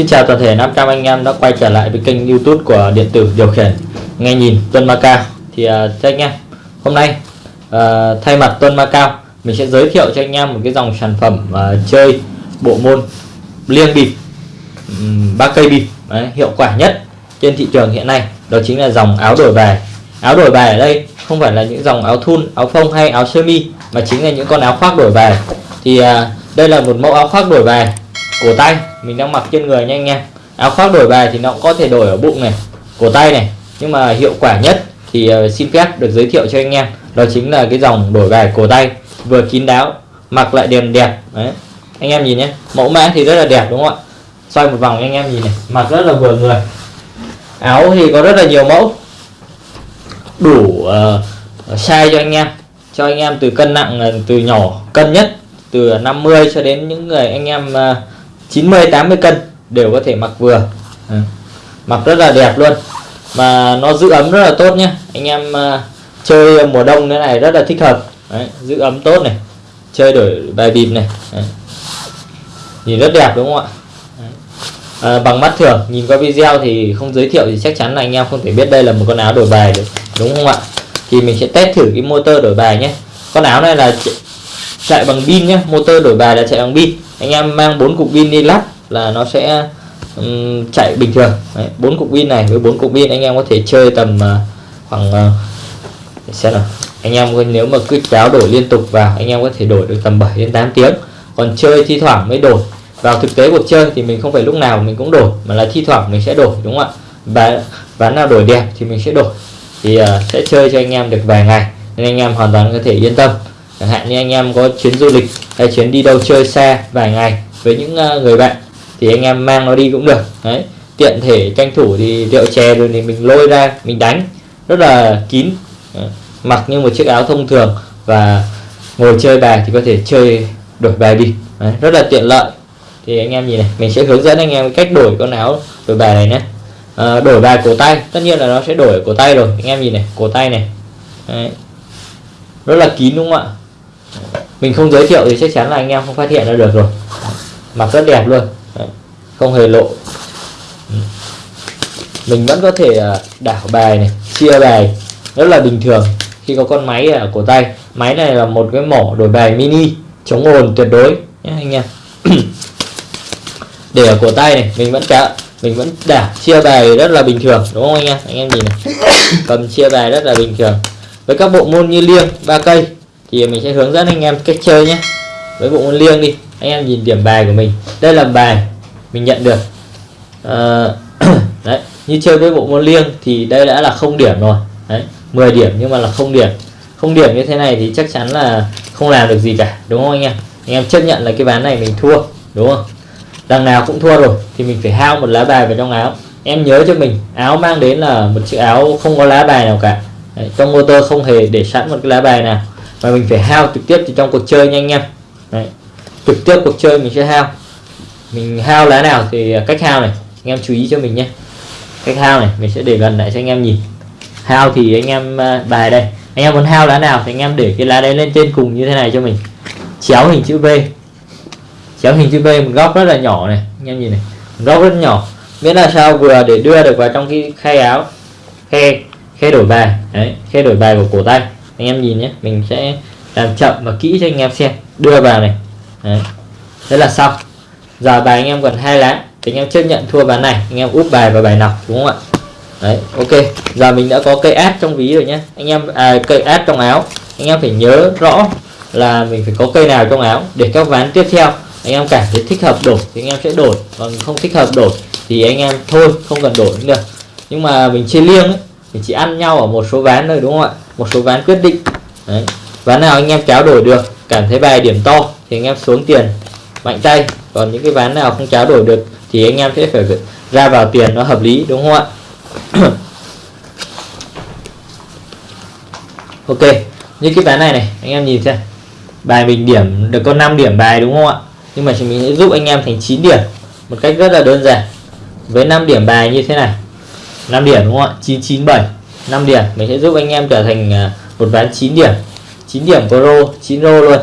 Xin chào toàn thể 500 anh em đã quay trở lại với kênh youtube của điện tử điều khiển. Nghe nhìn Tuân Macao thì uh, anh em hôm nay uh, thay mặt Tuân Macao mình sẽ giới thiệu cho anh em một cái dòng sản phẩm uh, chơi bộ môn liêng bịp um, cây bịp Đấy, hiệu quả nhất trên thị trường hiện nay. Đó chính là dòng áo đổi bài. Áo đổi bài ở đây không phải là những dòng áo thun áo phông hay áo sơ mi mà chính là những con áo khoác đổi bài. Thì uh, đây là một mẫu áo khoác đổi bài cổ tay mình đang mặc trên người nha. Anh em áo khoác đổi bài thì nó cũng có thể đổi ở bụng này cổ tay này. Nhưng mà hiệu quả nhất thì ờ, xin phép được giới thiệu cho anh em đó chính là cái dòng đổi bài cổ tay vừa kín đáo mặc lại đẹp đẹp. Đấy anh em nhìn nhé. Mẫu mã thì rất là đẹp đúng không ạ? Xoay một vòng anh em nhìn này. Mặc rất là vừa người. Áo thì có rất là nhiều mẫu. Đủ uh, size cho anh em. Cho anh em từ cân nặng ờ, từ nhỏ cân nhất từ 50 cho đến những người anh em uh, 90 80 cân đều có thể mặc vừa. À, mặc rất là đẹp luôn. Mà nó giữ ấm rất là tốt nhé anh em à, chơi mùa đông thế này rất là thích hợp. Đấy, giữ ấm tốt này. Chơi đổi bài bịp này. Đấy. nhìn rất đẹp đúng không ạ? À, bằng mắt thường. Nhìn qua video thì không giới thiệu thì chắc chắn là anh em không thể biết đây là một con áo đổi bài được. Đúng không ạ? Thì mình sẽ test thử cái motor đổi bài nhé. Con áo này là chạy bằng pin nhé motor đổi bài là chạy bằng pin anh em mang bốn cục pin đi lắp là nó sẽ um, chạy bình thường. Bốn cục pin này với bốn cục pin anh em có thể chơi tầm uh, khoảng uh, xem nào. Anh em nếu mà cứ kéo đổi liên tục vào anh em có thể đổi được tầm 7 đến 8 tiếng. Còn chơi thi thoảng mới đổi. Vào thực tế cuộc chơi thì mình không phải lúc nào mình cũng đổi mà là thi thoảng mình sẽ đổi đúng không ạ? Và ván nào đổi đẹp thì mình sẽ đổi. Thì uh, sẽ chơi cho anh em được vài ngày nên anh em hoàn toàn có thể yên tâm chẳng hạn như anh em có chuyến du lịch hay chuyến đi đâu chơi xa vài ngày với những ờ, người bạn thì anh em mang nó đi cũng được. Đấy tiện thể tranh thủ thì rượu chè rồi thì mình lôi ra mình đánh rất là kín. Ờ, mặc như một chiếc áo thông thường và ngồi chơi bài thì có thể chơi đổi bài đi. Đấy, rất là tiện lợi. Thì anh em nhìn này mình sẽ hướng dẫn anh em cách đổi con áo đổi bài này nhé. À, đổi bài cổ tay tất nhiên là nó sẽ đổi cổ tay rồi. Anh em nhìn này cổ tay này. Đấy. rất là kín đúng không ạ? Mình không giới thiệu thì chắc chắn là anh em không phát hiện ra được rồi. Mặc rất đẹp luôn. Đấy. không hề lộ. Ừ. Mình vẫn có thể à, đảo bài này, chia bài. Rất là bình thường. Khi có con máy ở cổ tay, máy này là một cái mỏ đổi bài mini, chống ồn tuyệt đối nhé anh em. Để ở cổ tay này, mình vẫn cả mình vẫn đảo, chia bài rất là bình thường, đúng không anh em? Anh em nhìn này. Cầm chia bài rất là bình thường. Với các bộ môn như liêng, ba cây thì mình sẽ hướng dẫn anh em cách chơi nhé. Với bộ môn liêng đi anh em nhìn điểm bài của mình. Đây là bài mình nhận được. À, đấy như chơi với bộ môn liêng thì đây đã là không điểm rồi. Đấy 10 điểm nhưng mà là không điểm. Không điểm như thế này thì chắc chắn là không làm được gì cả đúng không anh em? Anh em chấp nhận là cái ván này mình thua đúng không? Đằng nào cũng thua rồi thì mình phải hao một lá bài vào trong áo. Em nhớ cho mình áo mang đến là một chiếc áo không có lá bài nào cả. Đấy, trong motor không hề để sẵn một cái lá bài nào và mình phải hao trực tiếp thì trong cuộc chơi nha anh em. Đấy, trực tiếp cuộc chơi mình sẽ hao. Mình hao lá nào thì à, cách hao này. Anh em chú ý cho mình nhé. Cách hao này mình sẽ để gần lại cho anh em nhìn. Hao thì anh em à, bài đây. Anh em muốn hao lá nào thì anh em để cái lá đấy lên trên cùng như thế này cho mình. Chéo hình chữ V. Chéo hình chữ V một góc rất là nhỏ này. Anh em nhìn này. Một góc rất nhỏ. Miễn là sao vừa để đưa được vào trong cái khay áo. Khe khe đổi bài. Đấy khe đổi bài của cổ tay anh em nhìn nhé mình sẽ làm chậm và kỹ cho anh em xem. Đưa vào này. Đấy. Thế là xong. Giờ bài anh em còn hai lá thì anh em chấp nhận thua ván này anh em úp bài vào bài nọc đúng không ạ? Đấy ok. Giờ mình đã có cây át trong ví rồi nhé. Anh em à, cây át trong áo. Anh em phải nhớ rõ là mình phải có cây nào trong áo để các ván tiếp theo. Anh em cảm thấy thích hợp đổi thì anh em sẽ đổi. Còn không thích hợp đổi thì anh em thôi không cần đổi nữa. Được nhưng mà mình chơi liêng ấy mình chỉ ăn nhau ở một số ván thôi đúng không ạ? Một số ván quyết định. Đấy. ván nào anh em kéo đổi được, cảm thấy bài điểm to thì anh em xuống tiền mạnh tay. Còn những cái ván nào không kéo đổi được thì anh em sẽ phải ra vào tiền nó hợp lý, đúng không ạ? Ok, như cái ván này này, anh em nhìn xem. Bài mình điểm được có 5 điểm bài, đúng không ạ? Nhưng mà mình sẽ giúp anh em thành 9 điểm, một cách rất là đơn giản. Với 5 điểm bài như thế này. 5 điểm, đúng không ạ? 997 5 điểm. Mình sẽ giúp anh em trở thành à, một ván 9 điểm. 9 điểm pro 9 rô luôn.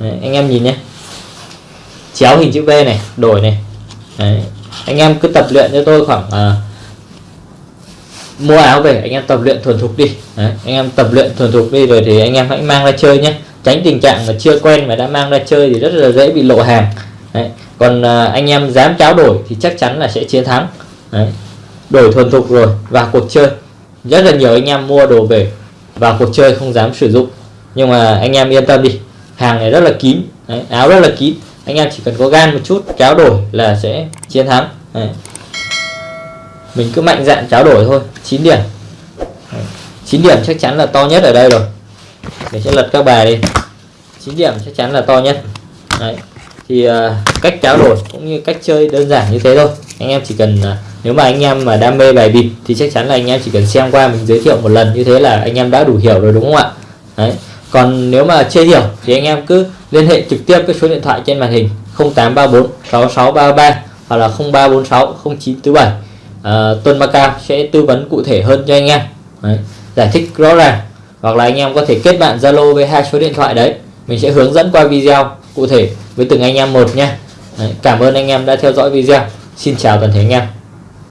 Đấy, anh em nhìn nhé. Chéo hình chữ V này đổi này. Đấy. anh em cứ tập luyện cho tôi khoảng à, mua áo về anh em tập luyện thuần thục đi. Đấy, anh em tập luyện thuần thục đi rồi thì anh em hãy mang ra chơi nhé. Tránh tình trạng là chưa quen mà đã mang ra chơi thì rất là dễ bị lộ hàng. Đấy. còn à, anh em dám tráo đổi thì chắc chắn là sẽ chiến thắng. Đấy. đổi thuần thục rồi vào cuộc chơi rất là nhiều anh em mua đồ về vào cuộc chơi không dám sử dụng. Nhưng mà anh em yên tâm đi hàng này rất là kín Đấy, áo rất là kín. Anh em chỉ cần có gan một chút cháo đổi là sẽ chiến thắng. Đấy. mình cứ mạnh dạn tráo đổi thôi 9 điểm. Đấy. 9 điểm chắc chắn là to nhất ở đây rồi. Mình sẽ lật các bài đi. 9 điểm chắc chắn là to nhất. Đấy. thì uh, cách tráo đổi cũng như cách chơi đơn giản như thế thôi. Anh em chỉ cần uh, nếu mà anh em mà đam mê bài bịp thì chắc chắn là anh em chỉ cần xem qua mình giới thiệu một lần như thế là anh em đã đủ hiểu rồi đúng không ạ? Đấy. còn nếu mà chưa hiểu thì anh em cứ liên hệ trực tiếp cái số điện thoại trên màn hình 0834 6633 hoặc là 0346 0947 à, Tuân Macao sẽ tư vấn cụ thể hơn cho anh em. Đấy, giải thích rõ ràng. Hoặc là anh em có thể kết bạn Zalo với hai số điện thoại đấy. Mình sẽ hướng dẫn qua video cụ thể với từng anh em một nha. Đấy, cảm ơn anh em đã theo dõi video. Xin chào toàn thể anh em.